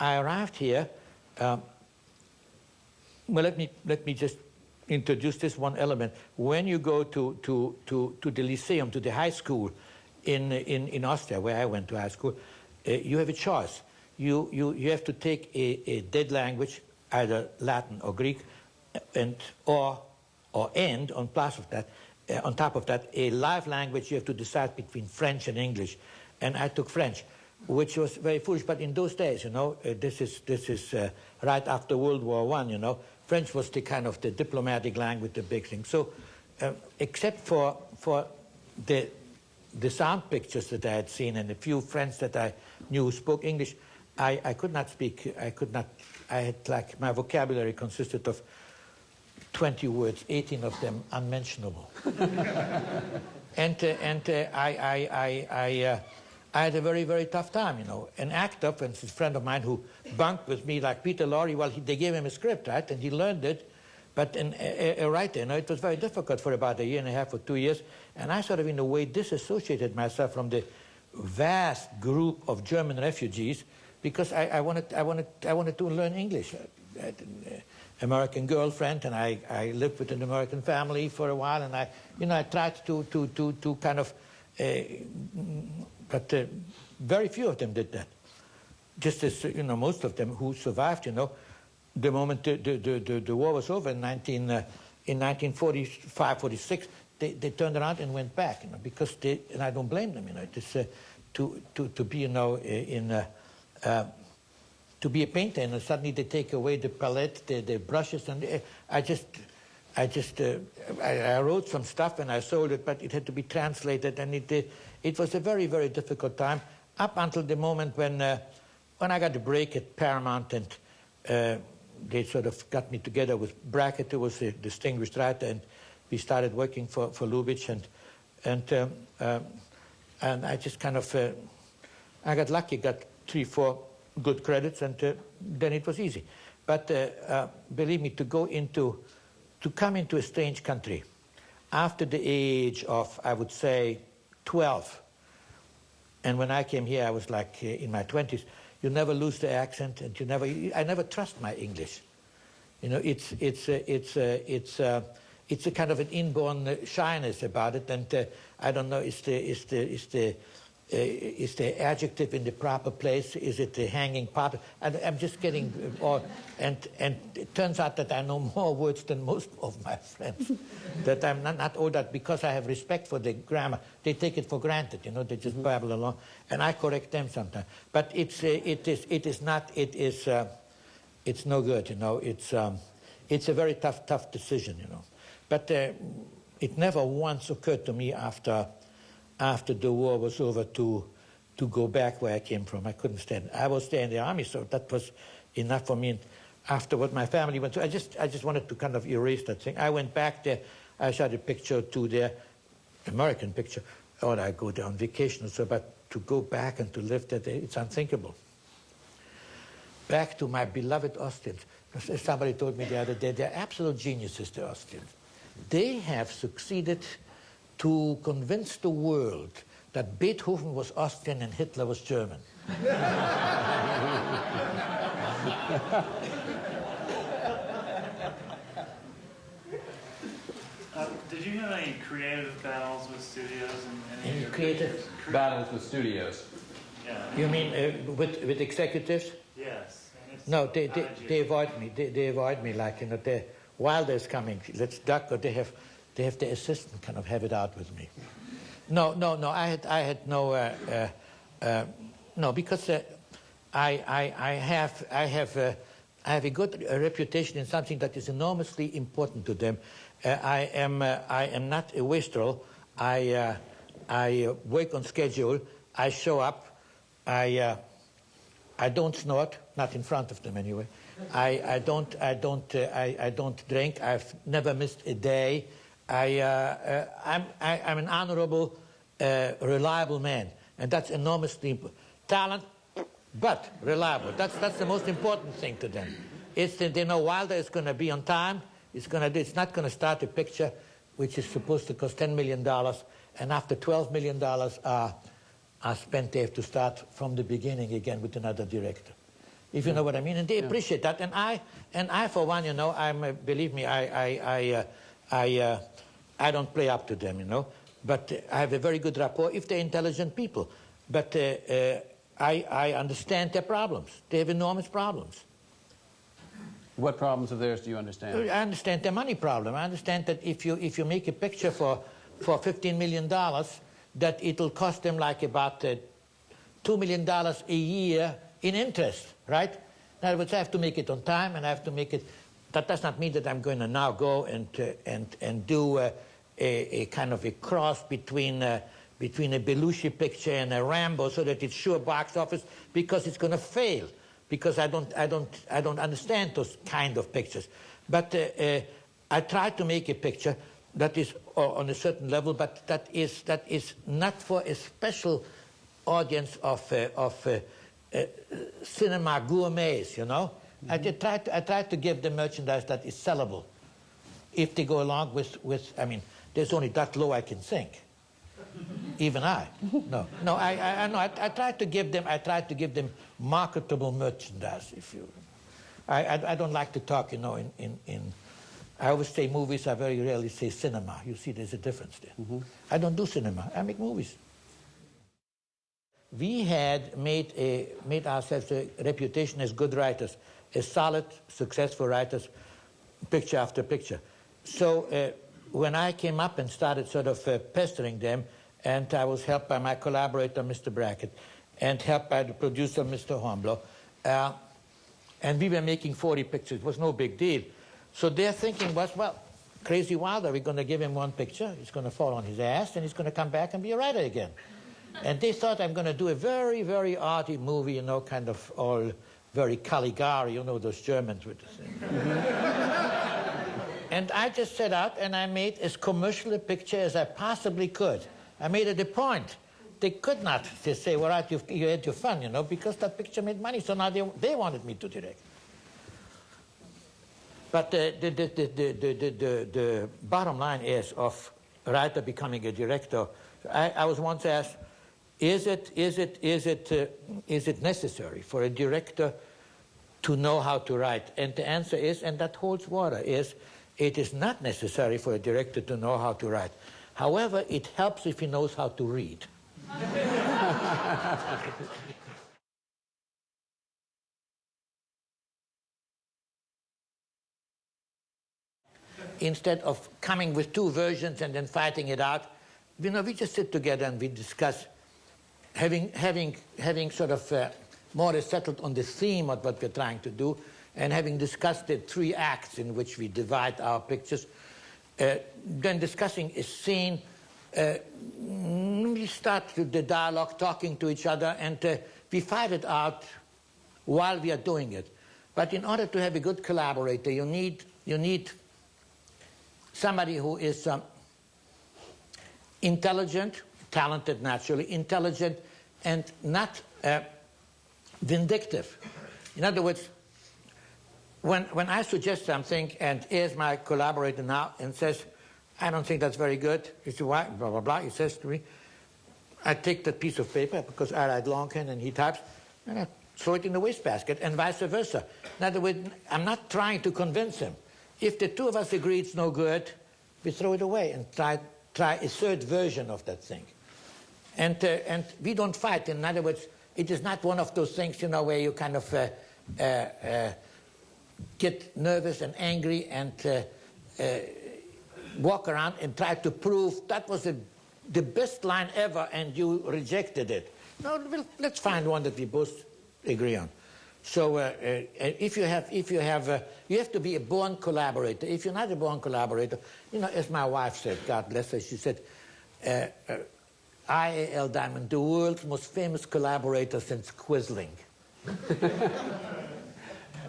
I arrived here. Um, well, let me, let me just introduce this one element. When you go to, to, to, to the Lyceum, to the high school in, in, in Austria, where I went to high school, uh, you have a choice. You, you, you have to take a, a dead language, either Latin or Greek, and, or, or and, on, plus of that, uh, on top of that, a live language, you have to decide between French and English. And I took French, which was very foolish. But in those days, you know, uh, this is, this is uh, right after World War One. you know, French was the kind of the diplomatic language, the big thing. So uh, except for, for the, the sound pictures that I had seen and a few friends that I knew spoke English, I, I could not speak, I could not, I had like, my vocabulary consisted of 20 words, 18 of them unmentionable. and uh, and uh, I, I, I, I, uh, I, had a very, very tough time, you know. An actor, for instance, a friend of mine who bunked with me, like Peter Lorre, well, he, they gave him a script, right, and he learned it. But an, a, a, writer, you know, it was very difficult for about a year and a half or two years. And I sort of, in a way, disassociated myself from the vast group of German refugees because I, I wanted, I, wanted, I wanted to learn English. American girlfriend, and I, I lived with an American family for a while, and I, you know, I tried to, to, to, to kind of, uh, but uh, very few of them did that. Just as, you know, most of them who survived, you know, the moment the, the, the, the war was over in, 19, uh, in 1945, 46, they, they turned around and went back, you know, because they, and I don't blame them, you know, it's uh, to, to, to be, you know, in, uh, uh, to be a painter, and suddenly they take away the palette, the, the brushes, and uh, I just, I just, uh, I, I, wrote some stuff and I sold it, but it had to be translated, and it, uh, it was a very, very difficult time up until the moment when, uh, when I got the break at Paramount, and uh, they sort of got me together with Brackett, who was a distinguished writer, and we started working for, for Lubitsch, and, and, um, um and I just kind of, uh, I got lucky, got three, four good credits, and uh, then it was easy. But uh, uh, believe me, to go into, to come into a strange country after the age of, I would say, 12, and when I came here, I was like in my 20s, you never lose the accent, and you never, I never trust my English. You know, it's, it's, uh, it's, uh, it's, uh, it's a kind of an inborn shyness about it, and I don't know, it's the, it's the, it's the, uh, is the adjective in the proper place? Is it the hanging part? And I'm just getting, or, and, and it turns out that I know more words than most of my friends. that I'm not, not all that because I have respect for the grammar. They take it for granted, you know, they just mm -hmm. babble along. And I correct them sometimes. But it's, uh, it, is, it is not, it is, uh, it's no good, you know. It's, um, it's a very tough, tough decision, you know. But uh, it never once occurred to me after after the war was over to, to go back where I came from. I couldn't stand. I was there in the army, so that was enough for me. And after what my family went through, I just, I just wanted to kind of erase that thing. I went back there. I shot a picture to their American picture. Oh, or I go there on vacation so, but to go back and to live there, it's unthinkable. Back to my beloved Austrians. Somebody told me the other day, they're absolute geniuses, the Austrians. They have succeeded to convince the world that Beethoven was Austrian and Hitler was German. Uh, did you have any creative battles with studios? And any, any creative battles with studios? Yeah. You mean uh, with with executives? Yes. No, they, they, they avoid me. They, they avoid me like you know. They, Wilder's coming. Let's duck. Or they have they have the assistant kind of have it out with me. No, no, no. I had, I had no, uh, uh, uh, no, because uh, I, I, I have, I have, uh, I have a good reputation in something that is enormously important to them. I am, I am not a wastrel. I, I work on schedule. I show up. I, I don't snort, not in front of them anyway. I, I don't, I don't, I, I don't drink. I've never missed a day. I, uh, uh, I'm, I, am an honorable, uh, reliable man. And that's enormously important. Talent, but reliable. That's, that's the most important thing to them. It's that they know Wilder is going to be on time. It's, gonna, it's not going to start a picture which is supposed to cost $10 million. And after $12 million are, are spent, they have to start from the beginning again with another director. if you know what I mean, and they appreciate that. And I, and I, for one, you know, I'm uh, believe me, I, I, I, uh, I, uh, I don't play up to them, you know, but uh, I have a very good rapport if they're intelligent people. But uh, uh, I, I understand their problems. They have enormous problems. What problems of theirs do you understand? I understand the money problem. I understand that if you if you make a picture for for 15 million dollars, that it'll cost them like about uh, two million dollars a year in interest, right? In other words, I have to make it on time, and I have to make it. That does not mean that I'm going to now go and uh, and and do uh, a, a kind of a cross between. Uh, between a Belushi picture and a Rambo, so that it's sure box office, because it's going to fail because I don't, I don't, I don't understand those kind of pictures. But uh, I try to make a picture that is on a certain level, but that is, that is not for a special audience of, uh, of uh, uh, cinema gourmets, you know? I, try to, I try to give them merchandise that is sellable. If they go along with, with I mean, there's only that low I can sink. Even I. No, no. I, I, I know. I, I try to give them. I try to give them marketable merchandise. If you, I, I, I don't like to talk. You know, in, in, in I always say movies. I very rarely say cinema. You see, there's a difference there. Mm-hmm. I don't do cinema. I make movies. We had made a made ourselves a reputation as good writers, as solid, successful writers, picture after picture. So. Uh, when I came up and started sort of uh, pestering them, and I was helped by my collaborator, Mr. Brackett, and helped by the producer, Mr. Hornblow, uh, and we were making 40 pictures. It was no big deal. So their thinking was, well, Crazy Wilder, we're going to give him one picture, he's going to fall on his ass, and he's going to come back and be a writer again. and they thought I'm going to do a very, very arty movie, you know, kind of all very Caligari, you know, those Germans with this thing. And I just set out and I made as commercial a picture as I possibly could. I made it a point. They could not just say, well, right, you, you had your fun, you know, because that picture made money, so now they, they wanted me to direct. But the, the, the, the, the, the, the, the bottom line is of writer becoming a director. I, I was once asked, is it, is it, is it, uh, is it necessary for a director to know how to write? And the answer is, and that holds water, is it is not necessary for a director to know how to write. However, it helps if he knows how to read. Instead of coming with two versions and then fighting it out, you know, we just sit together and we discuss, having, having, having sort of uh, more settled on the theme of what we're trying to do, and having discussed the three acts in which we divide our pictures, uh, then discussing a scene, uh, we start the dialogue, talking to each other, and uh, we fight it out while we are doing it. But in order to have a good collaborator, you need, you need somebody who is um, intelligent, talented naturally, intelligent, and not uh, vindictive. In other words, when, when I suggest something and here's my collaborator now and says, I don't think that's very good, he says, why, blah, blah, blah, he says to me, I take that piece of paper because I write longhand and he types, and I throw it in the wastebasket and vice versa. In other words, I'm not trying to convince him. If the two of us agree it's no good, we throw it away and try, try a third version of that thing. And, uh, and we don't fight. In other words, it is not one of those things, you know, where you kind of uh, uh, uh get nervous and angry and uh, uh, walk around and try to prove that was a, the best line ever and you rejected it. No, well, let's find one that we both agree on. So uh, uh, if you have, if you have, uh, you have to be a born collaborator. If you're not a born collaborator, you know, as my wife said, God bless her, she said, I.A.L. Diamond, the world's most famous collaborator since Quisling.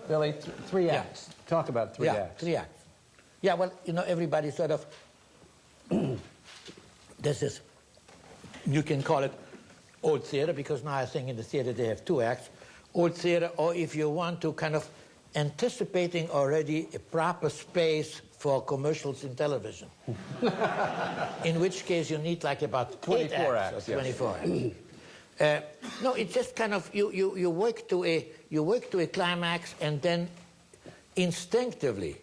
Billy, th three Yeah. acts. Talk about three yeah, acts. three acts. Yeah, well, you know, everybody sort of, this is, you can call it old theater because now I think in the theater they have two acts. Old theater, or if you want to kind of anticipating already a proper space for commercials in television. in which case you need like about 24 eight acts, acts, or yes. 24 acts. Uh, No, it's just kind of you, you, you work to a you work to a climax and then instinctively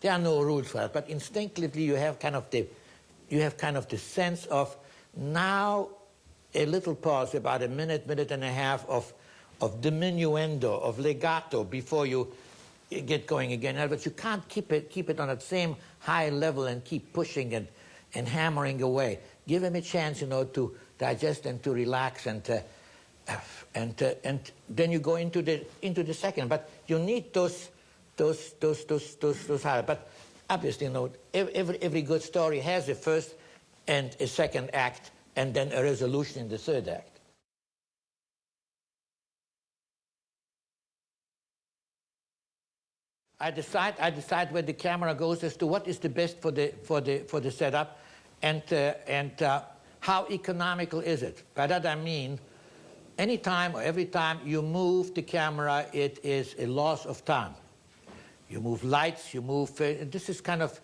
there are no rules for that, but instinctively you have kind of the you have kind of the sense of now a little pause, about a minute, minute and a half of of diminuendo, of legato before you get going again. But you can't keep it keep it on that same high level and keep pushing and and hammering away. Give him a chance, you know, to digest and to relax and to, and and then you go into the into the second. But you need those those those those those those. But obviously, you know, every every good story has a first and a second act, and then a resolution in the third act. I decide I decide where the camera goes as to what is the best for the for the for the setup, and uh, and uh, how economical is it. By that I mean, anytime or every time you move the camera, it is a loss of time. You move lights, you move. Uh, this is kind of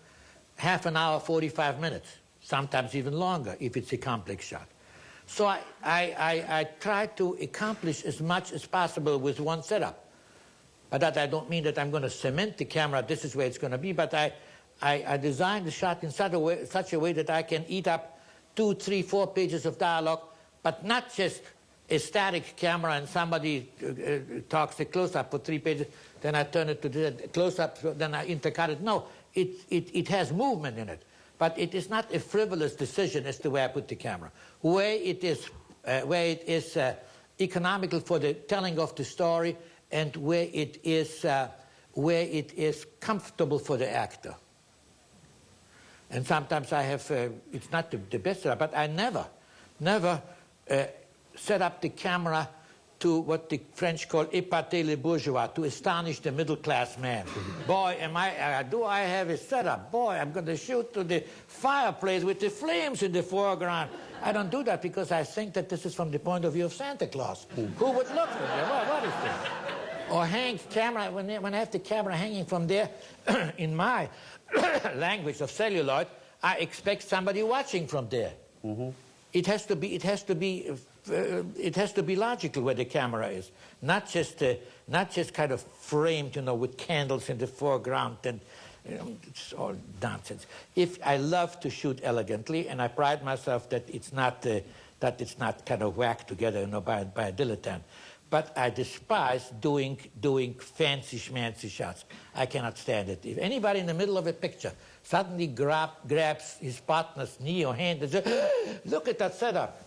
half an hour, 45 minutes, sometimes even longer if it's a complex shot. So I, I, I, I try to accomplish as much as possible with one setup. By that I don't mean that I'm going to cement the camera, this is where it's going to be, but I, I, I design the shot in such a, way, such a way that I can eat up two, three, four pages of dialogue, but not just a static camera and somebody uh, uh, talks a close-up for three pages, then I turn it to the close-up, then I intercut it. No, it, it, it has movement in it. But it is not a frivolous decision as to where I put the camera. Where it is, uh, where it is uh, economical for the telling of the story and where it is, uh, where it is comfortable for the actor. And sometimes I have, uh, it's not the, the best setup, but I never, never uh, set up the camera to what the French call épater les bourgeois, to astonish the middle class man. Boy, am I, uh, do I have a setup? Boy, I'm going to shoot to the fireplace with the flames in the foreground. I don't do that because I think that this is from the point of view of Santa Claus. Who would look for me? What, what is this? Or hang camera, when, when I have the camera hanging from there, in my language of celluloid, I expect somebody watching from there. Mm -hmm. It has to be, it has to be, uh, it has to be logical where the camera is, not just, uh, not just kind of framed, you know, with candles in the foreground and you know, it's all nonsense. If I love to shoot elegantly, and I pride myself that it's not, uh, that it's not kind of whacked together, you know, by, by a dilettante but I despise doing, doing fancy schmancy shots. I cannot stand it. If anybody in the middle of a picture suddenly grab, grabs his partner's knee or hand and says, look at that setup,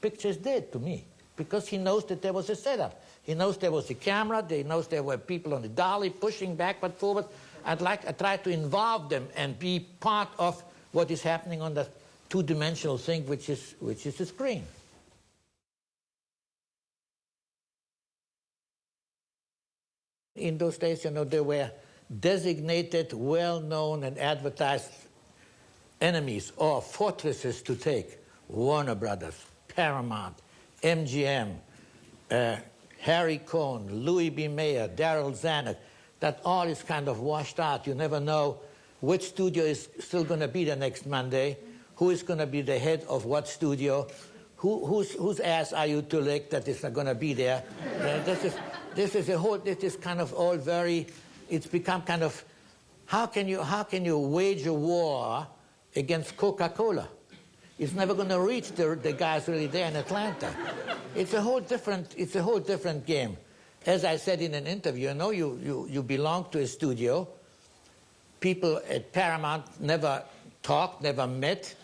picture is dead to me because he knows that there was a setup. He knows there was a camera, he knows there were people on the dolly pushing backward, forward. I'd like, I try to involve them and be part of what is happening on that two-dimensional thing, which is, which is the screen. In those days, you know, there were designated, well-known and advertised enemies or fortresses to take. Warner Brothers, Paramount, MGM, uh, Harry Cohn, Louis B. Mayer, Darryl Zanuck. That all is kind of washed out. You never know which studio is still going to be the next Monday, who is going to be the head of what studio, who, whose, whose ass are you to lick that is not going to be there. uh, this is, this is a whole, this is kind of all very, it's become kind of, how can you, how can you wage a war against Coca-Cola? It's never going to reach the, the guys really there in Atlanta. It's a whole different, it's a whole different game. As I said in an interview, you know, you, you, you belong to a studio. People at Paramount never talked, never met,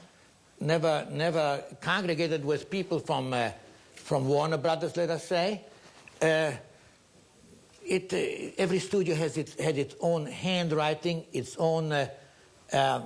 never, never congregated with people from, uh, from Warner Brothers, let us say. Uh, it, uh, every studio has its, had its own handwriting, its own uh, uh,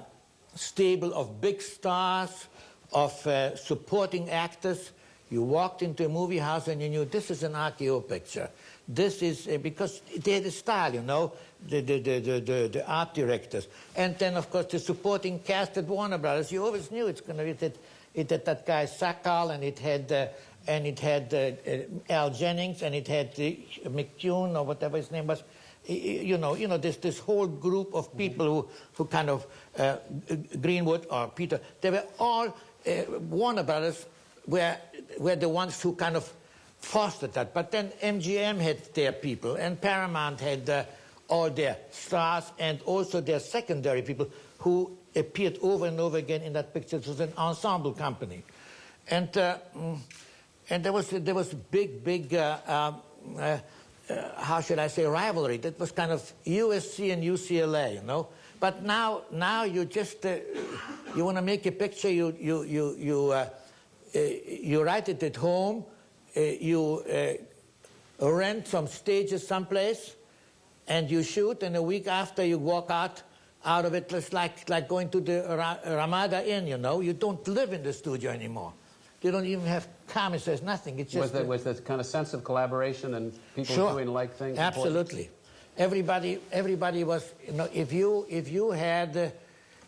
stable of big stars, of uh, supporting actors. You walked into a movie house and you knew this is an RKO picture. This is, uh, because they had a style, you know, the, the, the, the, the art directors. And then, of course, the supporting cast at Warner Brothers. You always knew it's going to be, it, it had that guy Sakall and it had uh, and it had uh, uh, Al Jennings, and it had uh, McTune or whatever his name was. You know, you know, this this whole group of people who who kind of uh, Greenwood or Peter. They were all uh, Warner Brothers were were the ones who kind of fostered that. But then MGM had their people, and Paramount had uh, all their stars, and also their secondary people who appeared over and over again in that picture. It was an ensemble company. And, mm, and there was, there was big, big, uh, um, uh, uh, how should I say, rivalry. That was kind of USC and UCLA, you know. But now, now you just, uh, you want to make a picture, you, you, you, you, you write it at home, you rent some stages someplace, and you shoot, and a week after you walk out out of it, it's like, like going to the Ra- Ramada Inn, you know. You don't live in the studio anymore. You don't even have comments, there's nothing. It's just Was there, was there kind of sense of collaboration and people Sure. doing like things? important? Absolutely. Everybody, everybody was, you know, if you, if you had uh,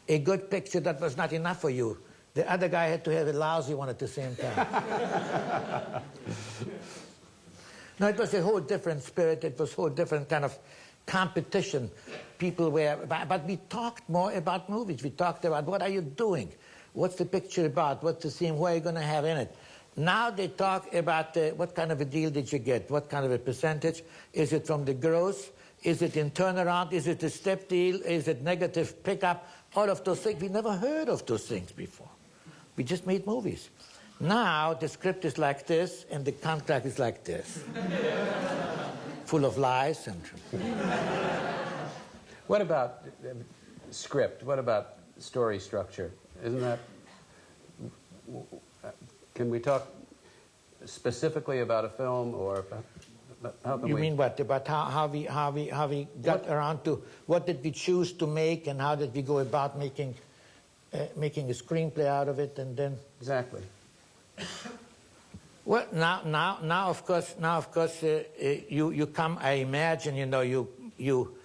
a good picture that was not enough for you, the other guy had to have a lousy one at the same time. no, it was a whole different spirit. It was a whole different kind of competition. People were, but we talked more about movies. We talked about what are you doing? What's the picture about? What's the theme? What are you going to have in it? Now they talk about uh, what kind of a deal did you get? What kind of a percentage? Is it from the gross? Is it in turnaround? Is it a step deal? Is it negative pickup? All of those things. We never heard of those things before. We just made movies. Now the script is like this and the contract is like this. Full of lies and What about uh, script? What about story structure? Isn't that? Can we talk specifically about a film, or how can You we? mean what? About how, how, we, how, we, how we got What- around to what did we choose to make and how did we go about making, uh, making a screenplay out of it and then. Exactly. Well, now, now, now, of course, now, of course, uh, uh, you, you come. I imagine, you know, you, you.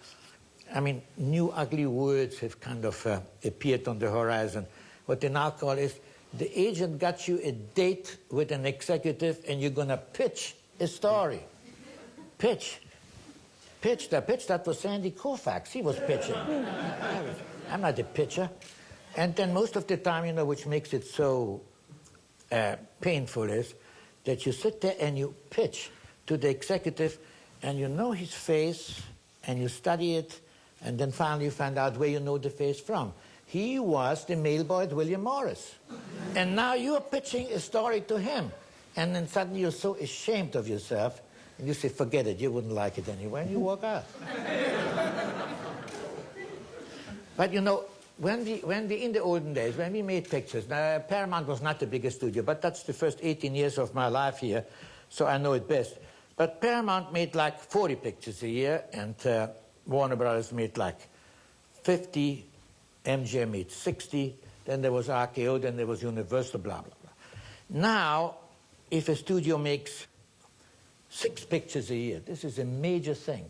I mean, new ugly words have kind of uh, appeared on the horizon. What they now call is the agent got you a date with an executive, and you're going to pitch a story. Pitch, pitch. The pitch that was Sandy Koufax. He was pitching. I'm not a pitcher. And then most of the time, you know, which makes it so uh, painful is that you sit there and you pitch to the executive and you know his face and you study it and then finally you find out where you know the face from. He was the mailboy at William Morris. And now you're pitching a story to him. And then suddenly you're so ashamed of yourself and you say, forget it, you wouldn't like it anyway, and you walk out. But you know, when we, when we, in the olden days, when we made pictures, now Paramount was not the biggest studio, but that's the first 18 years of my life here, so I know it best. But Paramount made like 40 pictures a year, and uh, Warner Brothers made like 50, MGM made 60, then there was RKO, then there was Universal, blah, blah, blah. Now, if a studio makes six pictures a year, this is a major thing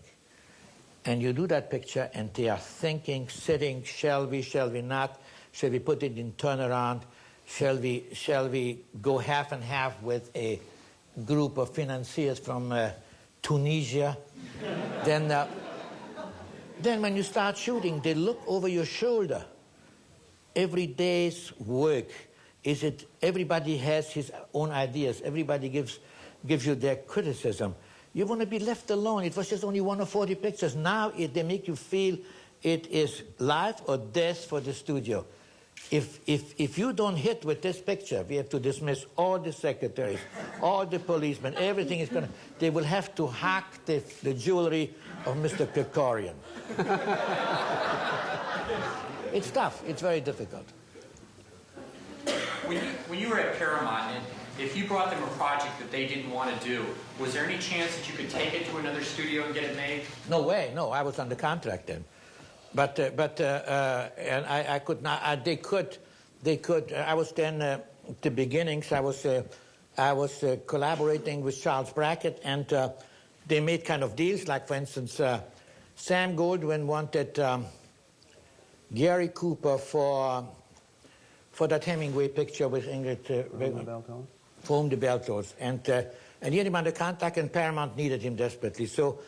and you do that picture and they are thinking, sitting, shall we, shall we not? Shall we put it in turnaround? Shall we, shall we go half and half with a group of financiers from uh, Tunisia? then, uh, then when you start shooting, they look over your shoulder. Every day's work, is it, everybody has his own ideas. Everybody gives, gives you their criticism. You want to be left alone. It was just only one of 40 pictures. Now it, they make you feel it is life or death for the studio. If, if, if you don't hit with this picture, we have to dismiss all the secretaries, all the policemen, everything is going to, they will have to hack the, the jewelry of Mr. Kerkorian. it's tough. It's very difficult. When you, when you were at Paramount, and if you brought them a project that they didn't want to do, was there any chance that you could take it to another studio and get it made? No way. No, I was under contract then. But uh, but uh, uh, and I, I could not. I, they could they could. uh, I was then uh, at the beginnings. I was uh, I was uh, collaborating with Charles Brackett, and uh, they made kind of deals. Like for instance, uh, Sam Goldwyn wanted um, Gary Cooper for for that Hemingway picture with Ingrid uh, Bergman Belton? for whom the bell tolls. And, uh, and he had him under contract, and Paramount needed him desperately. So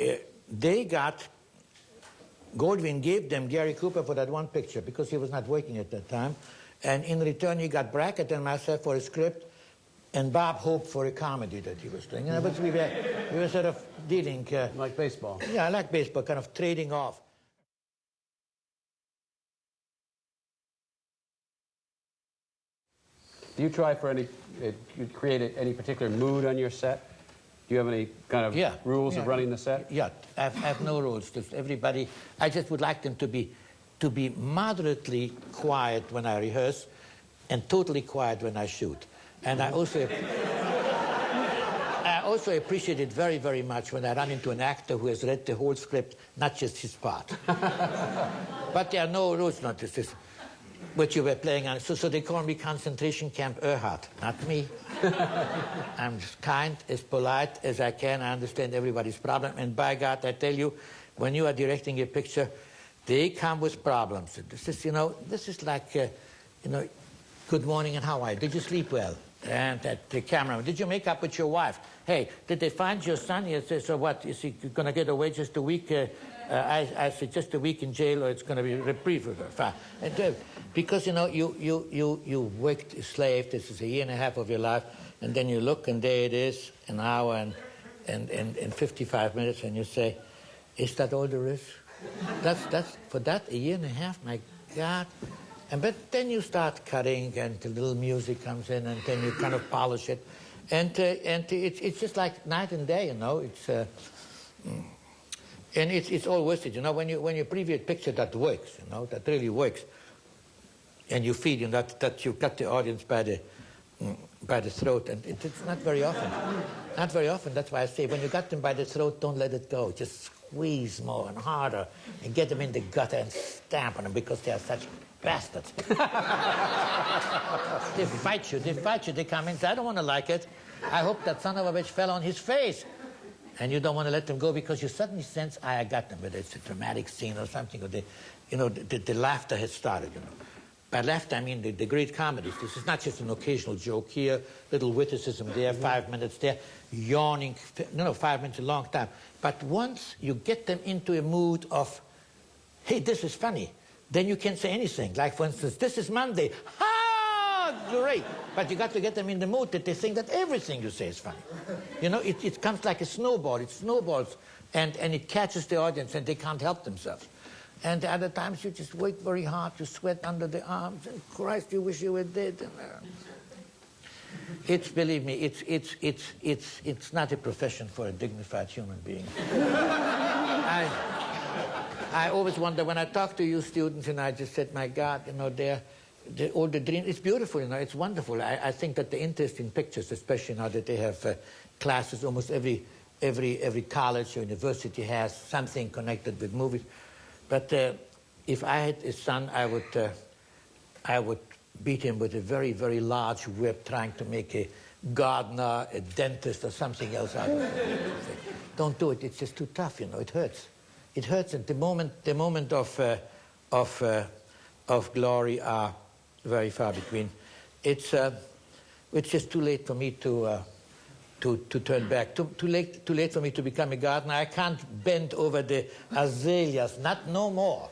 uh, they got, Goldwyn gave them Gary Cooper for that one picture because he was not working at that time. And in return, he got Brackett and myself for a script and Bob Hope for a comedy that he was doing. You know, but we were, we were sort of dealing, uh, Like baseball. yeah, I like baseball, kind of trading off. Do you try for any, uh, you create a- any particular mood on your set? Do you have any kind of Yeah. rules yeah. of running the set? Yeah, I have, I have no rules. Just everybody, I just would like them to be, to be moderately quiet when I rehearse and totally quiet when I shoot. And I also, I also appreciate it very, very much when I run into an actor who has read the whole script, not just his part. but there are no rules, not this. this what you were playing on. So, so they call me concentration camp Ehrhardt, not me. I'm as kind, as polite as I can. I understand everybody's problem. And by God, I tell you, when you are directing a picture, they come with problems. This is, you know, this is like, uh, you know, good morning and how are you? Did you sleep well? And that the camera, did you make up with your wife? Hey, did they find your son? He says, so what? Is he going to get away just a week? Uh, uh, I, I said, just a week in jail or it's going to be reprieve. And, uh, because, you know, you, you, you, you worked a slave. This is a year and a half of your life. And then you look and there it is, an hour and, and, and, and 55 minutes, and you say, is that all there is? That's, that's, for that, a year and a half, my God. And but then you start cutting, and the little music comes in, and then you kind of polish it, and uh, and it's it's just like night and day, you know. It's uh, and it's it's all it, you know. When you when you preview a picture that works, you know, that really works, and you feel you that that you got the audience by the by the throat, and it, it's not very often, not very often. That's why I say when you got them by the throat, don't let it go. Just squeeze more and harder, and get them in the gutter and stamp on them because they are such bastards. they fight you, they fight you, they come in I don't want to like it. I hope that son of a bitch fell on his face. And you don't want to let them go because you suddenly sense, I got them, whether it's a dramatic scene or something, or the, you know, the, the laughter has started, you know. By laughter, I mean the, the great comedies. This is not just an occasional joke here, little witticism there, five minutes there, yawning, no, no, five minutes, a long time. But once you get them into a mood of, hey, this is funny, then you can say anything. Like, for instance, this is Monday. Ha! Great. But you got to get them in the mood that they think that everything you say is funny. You know, it, it comes like a snowball. It snowballs and, and it catches the audience and they can't help themselves. And the other times you just work very hard, you sweat under the arms, and Christ, you wish you were dead. It's, believe me, it's, it's, it's, it's, it's not a profession for a dignified human being. I, I always wonder when I talk to you students, and I just said, my God, you know, they're, they're all the dream. It's beautiful, you know, it's wonderful. I, I think that the interest in pictures, especially now that they have uh, classes, almost every, every, every college or university has something connected with movies. But uh, if I had a son, I would, uh, I would beat him with a very, very large whip, trying to make a gardener, a dentist, or something else out of it. Don't do it. It's just too tough, you know. It hurts. It hurts. And the moment, the moment of, uh, of, uh, of glory are very far between. It's, uh, it's just too late for me to, uh, to, to turn back. Too, too, late, too late for me to become a gardener. I can't bend over the azaleas, not no more.